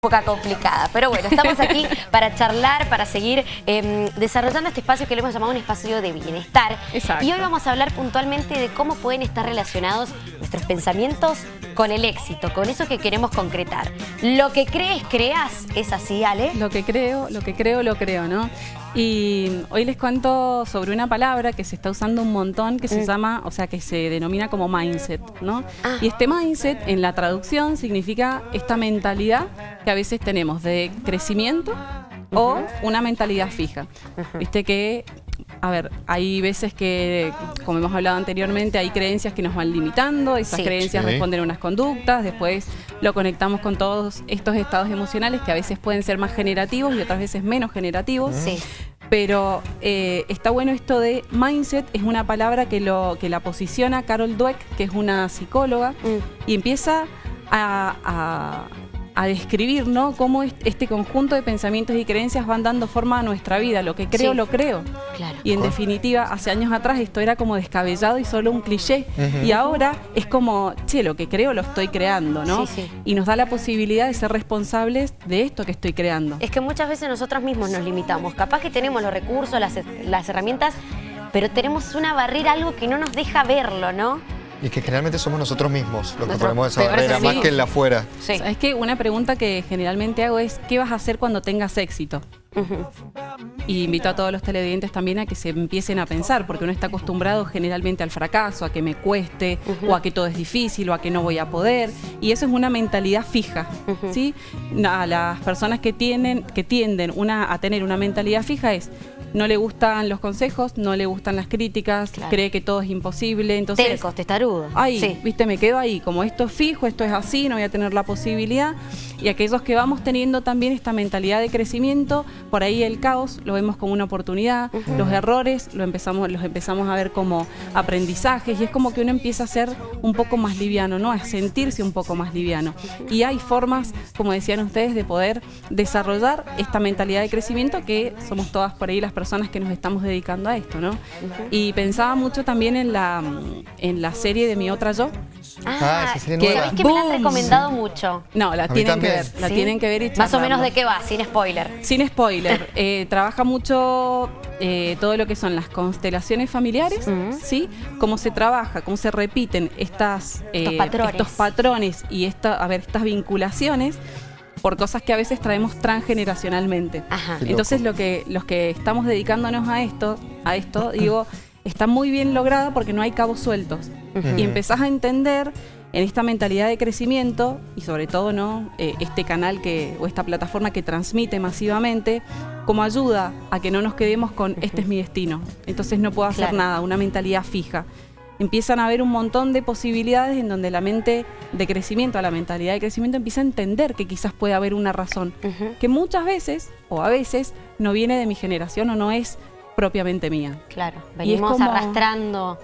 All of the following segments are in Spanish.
poca complicada, pero bueno, estamos aquí para charlar, para seguir em, desarrollando este espacio que le hemos llamado un espacio de bienestar. Exacto. Y hoy vamos a hablar puntualmente de cómo pueden estar relacionados nuestros pensamientos con el éxito, con eso que queremos concretar. Lo que crees, creas, ¿es así, Ale? Lo que creo, lo que creo, lo creo, ¿no? Y hoy les cuento sobre una palabra que se está usando un montón que se Mm. llama, o sea, que se denomina como mindset, ¿no? Ah. Y este mindset en la traducción significa esta mentalidad que a veces tenemos de crecimiento o una mentalidad fija. Viste que a ver, hay veces que, como hemos hablado anteriormente, hay creencias que nos van limitando, esas Sí. creencias Sí. responden a unas conductas, después lo conectamos con todos estos estados emocionales que a veces pueden ser más generativos y otras veces menos generativos. Sí. Pero eh, está bueno esto de mindset, es una palabra que, lo, que la posiciona Carol Dweck, que es una psicóloga, Mm. y empieza a, a- a describir ¿no? cómo est- este conjunto de pensamientos y creencias van dando forma a nuestra vida. Lo que creo, Sí. lo creo. Claro. Y en definitiva, hace años atrás esto era como descabellado y solo un cliché. Y ahora es como, che, lo que creo lo estoy creando, ¿no? Sí, sí. Y nos da la posibilidad de ser responsables de esto que estoy creando. Es que muchas veces nosotros mismos nos limitamos. Capaz que tenemos los recursos, las, las herramientas, pero tenemos una barrera, algo que no nos deja verlo, ¿no? Y que generalmente somos nosotros mismos los que ponemos esa barrera, más que el de afuera. Sí. Es que una pregunta que generalmente hago es, ¿qué vas a hacer cuando tengas éxito? Y invito a todos los televidentes también a que se empiecen a pensar, porque uno está acostumbrado generalmente al fracaso, a que me cueste, o a que todo es difícil, o a que no voy a poder. Y eso es una mentalidad fija, ¿sí? A las personas que tienen, que tienden una, a tener una mentalidad fija es no le gustan los consejos, no le gustan las críticas, Claro. cree que todo es imposible, entonces Tercos, testarudos. Ahí, Sí. viste, me quedo ahí, como esto es fijo, esto es así, no voy a tener la posibilidad. Y aquellos que vamos teniendo también esta mentalidad de crecimiento, por ahí el caos lo vemos como una oportunidad, los errores lo empezamos, los empezamos a ver como aprendizajes y es como que uno empieza a ser un poco más liviano, ¿no? A sentirse un poco más liviano. Y hay formas, como decían ustedes, de poder desarrollar esta mentalidad de crecimiento que somos todas por ahí las personas que nos estamos dedicando a esto, ¿no? Y pensaba mucho también en la, en la serie de Mi Otra Yo, Ah, esa serie que- nueva. ¿Sabés que me la han recomendado mucho? No, la tienen que. Ver, la ¿Sí? tienen que ver y Más o menos de qué va, sin spoiler. Sin spoiler, eh, trabaja mucho eh, todo lo que son las constelaciones familiares, Mm. ¿sí? Cómo se trabaja, cómo se repiten estas, Estos eh, patrones. estos patrones y esta, a ver, estas vinculaciones por cosas que a veces traemos transgeneracionalmente. Ajá. Entonces lo que, los que estamos dedicándonos a esto, a esto, digo, está muy bien lograda porque no hay cabos sueltos. Y empezás a entender en esta mentalidad de crecimiento y sobre todo no Eh, este canal que o esta plataforma que transmite masivamente como ayuda a que no nos quedemos con este es mi destino entonces no puedo hacer Claro. nada una mentalidad fija. Empiezan a haber un montón de posibilidades en donde la mente de crecimiento a la mentalidad de crecimiento empieza a entender que quizás puede haber una razón que muchas veces o a veces no viene de mi generación o no es propiamente mía. Claro, venimos como- arrastrando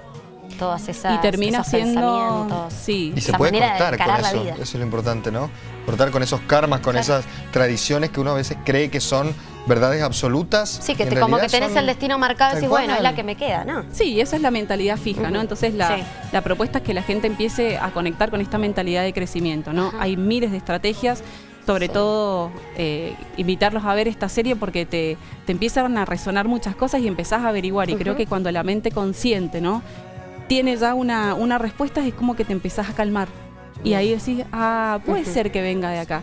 todas esas y termina esos siendo sí Y se puede cortar con eso, eso es lo importante, ¿no? Cortar con esos karmas, con Claro. esas tradiciones que uno a veces cree que son verdades absolutas. Sí, que te, como que tenés el destino marcado y decís, bueno, es la que me queda, ¿no? Sí, esa es la mentalidad fija, ¿no? Entonces la, Sí. la propuesta es que la gente empiece a conectar con esta mentalidad de crecimiento, ¿no? Hay miles de estrategias, sobre Sí. todo eh, invitarlos a ver esta serie porque te, te empiezan a resonar muchas cosas y empezás a averiguar. Y creo que cuando la mente consciente, ¿no? Tiene ya una, una respuesta, es como que te empezás a calmar. Y ahí decís, ah, puede ser que venga de acá.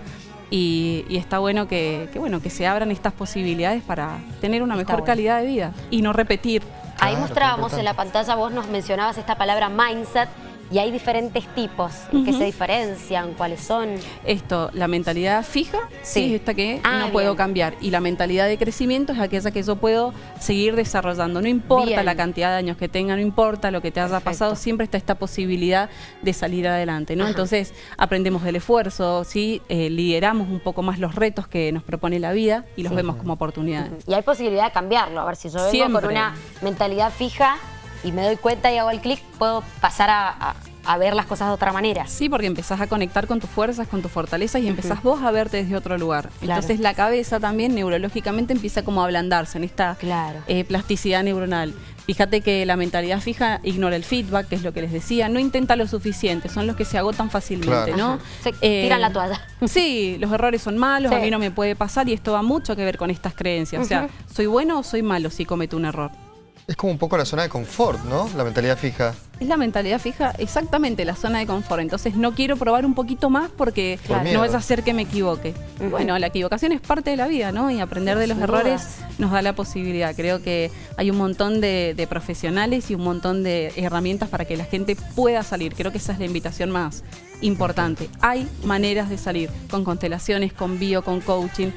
Y, y está bueno que, que, bueno que se abran estas posibilidades para tener una Está mejor bueno. calidad de vida y no repetir Ahí Claro, mostrábamos en la pantalla, vos nos mencionabas esta palabra mindset y hay diferentes tipos. ¿En qué Ujú. se diferencian? ¿Cuáles son? Esto, la mentalidad fija, Sí. sí, es esta que Ah, no puedo bien. cambiar. Y la mentalidad de crecimiento es aquella que yo puedo seguir desarrollando. No importa Bien. la cantidad de años que tenga, no importa lo que te haya Perfecto. pasado, siempre está esta posibilidad de salir adelante. ¿no? Ajá. Entonces, aprendemos del esfuerzo, ¿sí? Eh, lideramos un poco más los retos que nos propone la vida y los Sí. vemos como oportunidades. Y hay posibilidad de cambiarlo. A ver, si yo vengo Siempre. con una mentalidad fija y me doy cuenta y hago el clic, puedo pasar a, a- a ver las cosas de otra manera. Sí, porque empezás a conectar con tus fuerzas, con tus fortalezas y empezás vos a verte desde otro lugar. Claro. Entonces la cabeza también neurológicamente empieza como a ablandarse en esta Claro. eh, plasticidad neuronal. Fíjate que la mentalidad fija ignora el feedback, que es lo que les decía, no intenta lo suficiente, son los que se agotan fácilmente, Claro. ¿no? Eh, tiran la toalla. Sí, los errores son malos, Sí. a mí no me puede pasar y esto va mucho que ver con estas creencias. O sea, ¿soy bueno o soy malo si cometo un error? Es como un poco la zona de confort, ¿no? La mentalidad fija. Es la mentalidad fija, exactamente la zona de confort. Entonces no quiero probar un poquito más porque Por no es hacer que me equivoque. Bueno, la equivocación es parte de la vida, ¿no? Y aprender de los Sin errores dudas. nos da la posibilidad. Creo que hay un montón de, de profesionales y un montón de herramientas para que la gente pueda salir. Creo que esa es la invitación más importante. Hay maneras de salir con constelaciones, con bio, con coaching.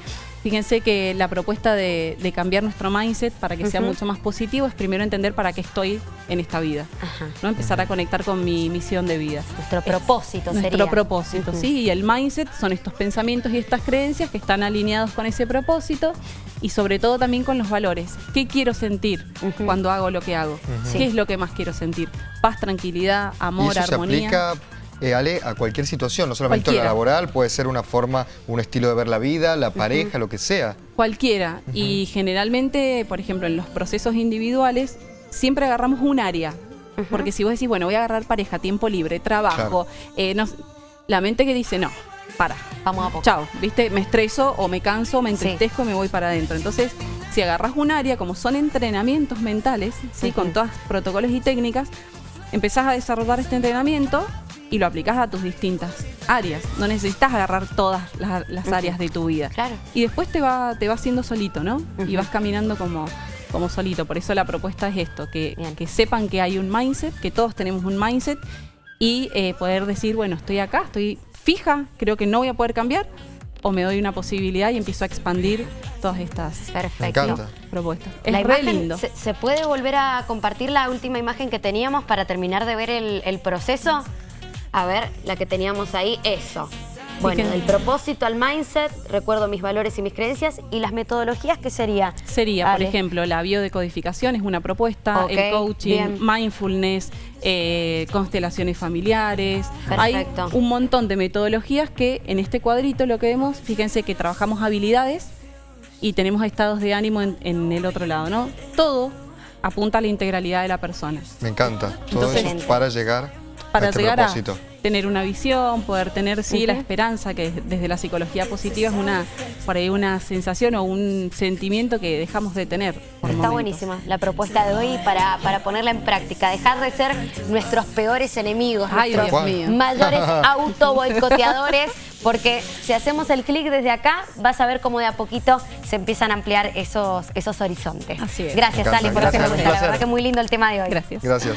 Fíjense que la propuesta de, de cambiar nuestro mindset para que sea mucho más positivo es primero entender para qué estoy en esta vida. Ajá. ¿no? Empezar a conectar con mi misión de vida. Nuestro propósito Nuestro sería. propósito, Ujú. sí, y el mindset son estos pensamientos y estas creencias que están alineados con ese propósito y sobre todo también con los valores. ¿Qué quiero sentir cuando hago lo que hago? Sí. ¿Qué es lo que más quiero sentir? Paz, tranquilidad, Y amor, eso se armonía. aplica, eh, Ale, a cualquier situación, no solamente Cualquiera. la laboral, puede ser una forma, un estilo de ver la vida, la pareja, lo que sea. Cualquiera. Y generalmente, por ejemplo, en los procesos individuales, siempre agarramos un área. Porque si vos decís, bueno, voy a agarrar pareja, tiempo libre, trabajo, eh, no la mente que dice, no, para. Vamos a poco. Chao, ¿viste? Me estreso o me canso, me Sí. entristezco y me voy para adentro. Entonces, si agarras un área, como son entrenamientos mentales, ¿sí? Con todos protocolos y técnicas, empezás a desarrollar este entrenamiento y lo aplicás a tus distintas áreas. No necesitas agarrar todas las, áreas de tu vida. Claro. Y después te va, te va haciendo solito, ¿no? Y vas caminando como, como solito. Por eso la propuesta es esto, que, que sepan que hay un mindset, que todos tenemos un mindset y eh, poder decir, bueno, estoy acá, estoy fija, creo que no voy a poder cambiar, o me doy una posibilidad y empiezo a expandir todas estas Perfecto. Me encanta. propuestas. Es La re imagen, lindo. ¿se, se puede volver a compartir la última imagen que teníamos para terminar de ver el, el proceso? A ver, la que teníamos ahí, eso. Bueno, del propósito al mindset, recuerdo mis valores y mis creencias y las metodologías, ¿qué sería? Sería, por ejemplo, la biodecodificación es una propuesta, el coaching, bien. mindfulness, eh, constelaciones familiares. Hay Perfecto. un montón de metodologías que en este cuadrito lo que vemos, fíjense que trabajamos habilidades y tenemos estados de ánimo en, en el otro lado, ¿no? Todo apunta a la integralidad de la persona. Me encanta. Todo Entonces- eso para llegar Para a este llegar propósito. a tener una visión, poder tener sí la esperanza que desde la psicología positiva es una por ahí una sensación o un sentimiento que dejamos de tener. por Está momentos. buenísima la propuesta de hoy para, para ponerla en práctica. Dejar de ser nuestros peores enemigos, Ay, nuestros Dios Tal mío. mayores auto-boicoteadores, porque si hacemos el clic desde acá, vas a ver cómo de a poquito se empiezan a ampliar esos, esos horizontes. Así es. Gracias. Ali, por pregunta. La verdad que muy lindo el tema de hoy. Gracias. Gracias.